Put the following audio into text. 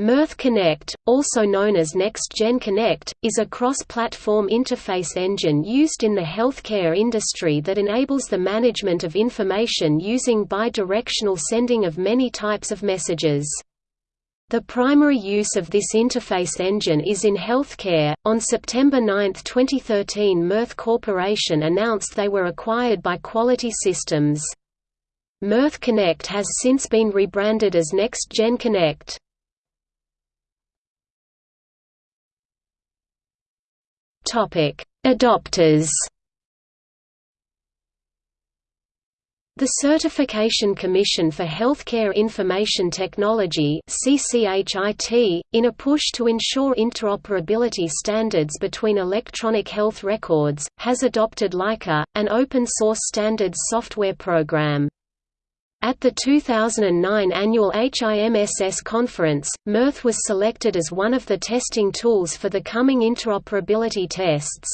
Mirth Connect, also known as NextGen Connect, is a cross-platform interface engine used in the healthcare industry that enables the management of information using bi-directional sending of many types of messages. The primary use of this interface engine is in healthcare. On September 9, 2013, Mirth Corporation announced they were acquired by Quality Systems. Mirth Connect has since been rebranded as NextGen Connect. Adopters. The Certification Commission for Healthcare Information Technology (CCHIT), in a push to ensure interoperability standards between electronic health records, has adopted Laika, an open-source standards software program. At the 2009 annual HIMSS conference, Mirth was selected as one of the testing tools for the coming interoperability tests.